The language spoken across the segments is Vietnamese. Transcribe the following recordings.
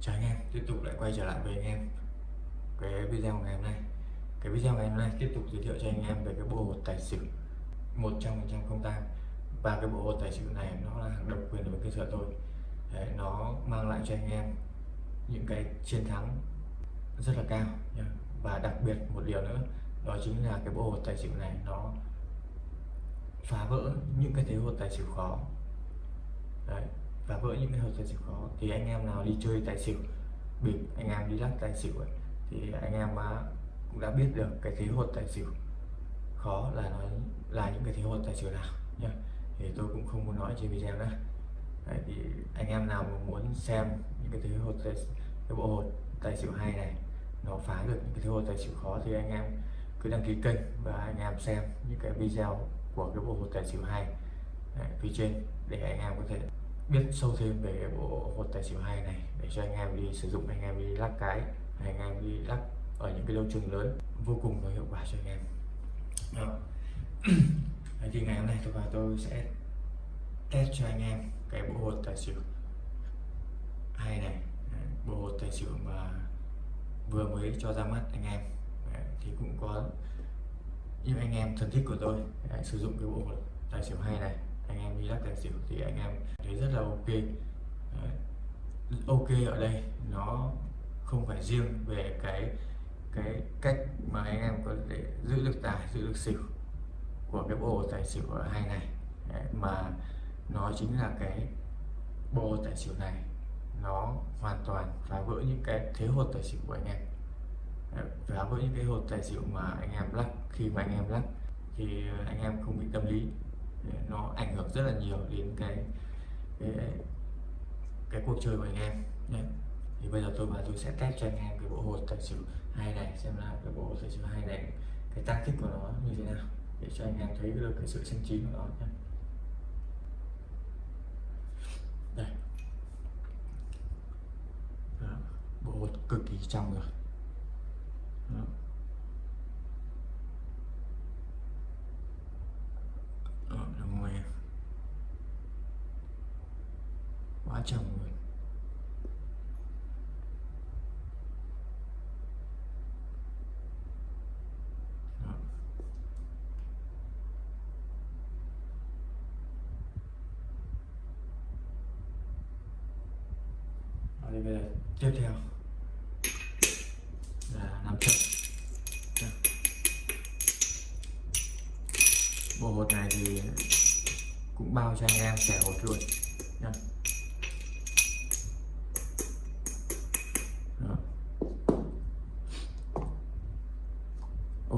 Chào anh em, tiếp tục lại quay trở lại với anh em cái video ngày hôm nay. Cái video ngày hôm nay tiếp tục giới thiệu cho anh em về cái bộ hột tài xỉu một trăm phần trăm không tan và cái bộ hột tài xỉu này nó là độc quyền của cơ sở tôi. Đấy, nó mang lại cho anh em những cái chiến thắng rất là cao nhá. và đặc biệt một điều nữa đó chính là cái bộ hột tài xỉu này nó phá vỡ những cái thế hột tài xỉu khó. Đấy, và vỡ những cái hơi tài xỉu khó thì anh em nào đi chơi tài xỉu bịp anh em đi lắc tài xỉu ấy, thì anh em cũng đã biết được cái thế hột tài xỉu. Khó là nó là những cái thế hột tài xỉu nào nhá. Thì tôi cũng không muốn nói trên video nữa. Đấy, thì anh em nào mà muốn xem những cái thế hột tài, cái bộ hột tài xỉu hay này nó phá được những cái thế hột tài xỉu khó thì anh em cứ đăng ký kênh và anh em xem những cái video của cái bộ hột tài xỉu hay Đấy, phía trên để anh em có thể biết sâu thêm về cái bộ hột tài xỉu hai này để cho anh em đi sử dụng anh em đi lắc cái anh em đi lắc ở những cái lâu trường lớn vô cùng có hiệu quả cho anh em. Đó. Đấy, thì ngày hôm nay tôi và tôi sẽ test cho anh em cái bộ hột tài xỉu hai này. Bộ hột tài xỉu mà vừa mới cho ra mắt anh em. Đấy, thì cũng có những anh em thân thích của tôi Đấy, sử dụng cái bộ hột tài xỉu hai này anh em đi lắc tài xỉu thì anh em thấy rất là ok Đấy. ok ở đây, nó không phải riêng về cái cái cách mà anh em có thể giữ được tài, giữ được xỉu của cái bộ tài xỉu ở hai này Đấy. mà nó chính là cái bộ tài xỉu này nó hoàn toàn phá vỡ những cái thế hột tài xỉu của anh em Đấy. phá vỡ những cái hột tài xỉu mà anh em lắc, khi mà anh em lắc thì anh em không bị tâm lý nó ảnh hưởng rất là nhiều đến cái cái, cái cuộc chơi của anh em. Nhé thì bây giờ tôi và tôi sẽ test cho anh em cái bộ hột tài xỉu hai này xem là cái bộ hột tài xỉu hai này cái tác tích của nó như thế nào để cho anh em thấy được cái sự xanh chín của nó nhé. Đây. Đó. bộ hột cực kỳ trong rồi. Đó, là ngoài quá chồng rồi Đó. Đó, bây giờ tiếp theo. Là làm chậm. Bộ hột này thì cũng bao cho anh em trẻ hột luôn.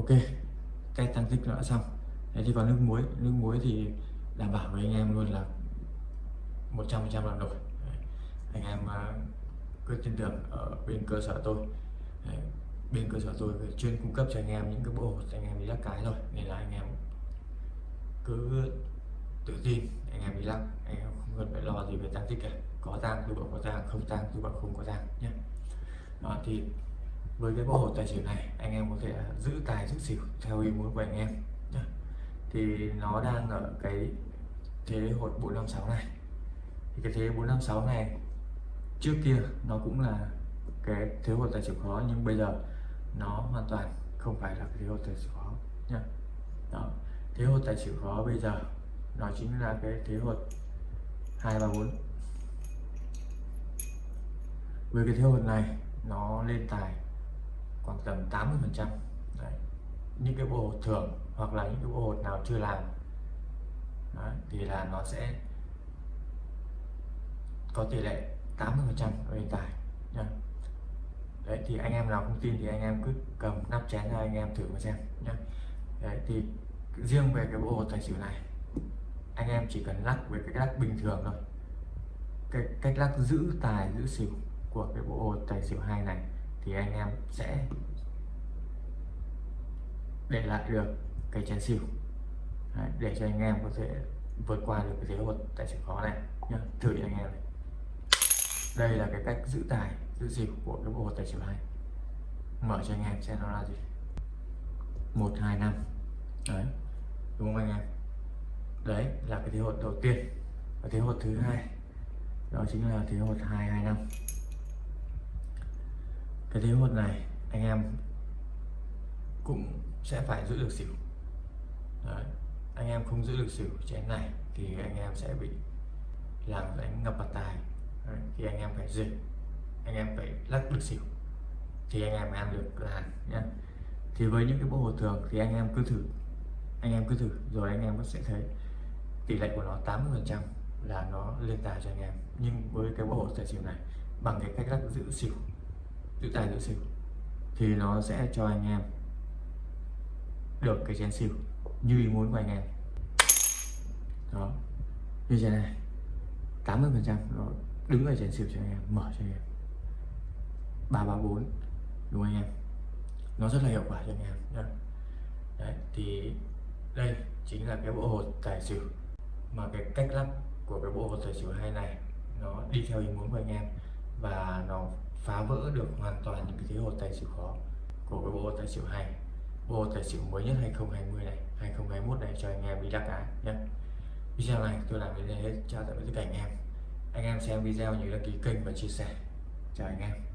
Ok cách tăng tích đã xong. Thế thì vào nước muối. Nước muối thì đảm bảo với anh em luôn là 100 trăm làm nổi. Anh em à, cứ tin tưởng ở bên cơ sở tôi. Đấy, bên cơ sở tôi chuyên cung cấp cho anh em những cái bộ hột anh em đi lắc cái rồi nên là anh em cứ tự tin anh em đi lắc. Anh em không cần phải lo gì về tăng tích cả. Có tăng tôi bảo có tăng không tăng tôi bảo không có tăng nhé đó thì với cái bộ hột tài xỉu này, anh em có thể giữ tài, giữ xỉu theo ý muốn của anh em nhé. thì nó đang ở cái thế hột 456 này. Thì cái thế 456 này trước kia nó cũng là cái thế hột tài xỉu khó, nhưng bây giờ nó hoàn toàn không phải là cái thế hột tài xỉu khó nhá. Đó, thế hột tài xỉu khó bây giờ nó chính là cái thế hột hai ba bốn. Với cái thế hột này, nó lên tài khoảng tầm 80 phần trăm. Những cái bộ hột thường hoặc là những cái bộ hột nào chưa làm Đấy, thì là nó sẽ có tỷ lệ 80 phần trăm hiện tài nhá. Đấy thì anh em nào không tin thì anh em cứ cầm nắp chén ra anh em thử mà xem nhá. Đấy thì riêng về cái bộ hột tài xỉu này anh em chỉ cần lắc với cái lắc bình thường thôi. Cái cách lắc giữ tài giữ xỉu của cái bộ hột tài xỉu hai này thì anh em sẽ để lại được cái chén xỉu. Đấy, để cho anh em có thể vượt qua được cái thế hột tài xỉu khó này nhá. Thử anh em này. đây là cái cách giữ tài giữ xỉu của cái bộ hột tài xỉu hai mở cho anh em xem nó là gì. Một hai năm. Đấy đúng không anh em? Đấy là cái thế hột đầu tiên. Và thế hột thứ hai đó chính là thế hột hai hai năm cái thế hột này anh em cũng sẽ phải giữ được xỉu Đấy. anh em không giữ được xỉu chén này thì anh em sẽ bị làm đánh ngập mặt tài Đấy. thì anh em phải dịch anh em phải lắc được xỉu thì anh em ăn được là nhé thì với những cái bộ hột thường thì anh em cứ thử, anh em cứ thử, rồi anh em cũng sẽ thấy tỷ lệ của nó 80 phần trăm là nó lên tài cho anh em nhưng với cái bộ hột tài xỉu này, bằng cái cách lắc giữ xỉu giữ tài giữ xỉu thì nó sẽ cho anh em được cái chén xỉu như ý muốn của anh em. Đó. Như thế này 80 phần trăm nó đứng ở chén xỉu cho anh em mở cho anh em. ba ba bốn đúng không anh em? Nó rất là hiệu quả cho anh em nhé Đấy, thì đây chính là cái bộ hột tài xỉu mà cái cách lắp của cái bộ hột tài xỉu hay này nó đi theo ý muốn của anh em và nó phá vỡ được hoàn toàn những cái thế hột tài xỉu khó của cái bộ tài xỉu hay, bộ tài xỉu mới nhất 2020 này 2021 này cho anh em đi đắc cái nhé video này tôi làm đến đây hết, chào tạm biệt tất cả anh em. Anh em xem video nhớ đăng ký kênh và chia sẻ. Chào anh em.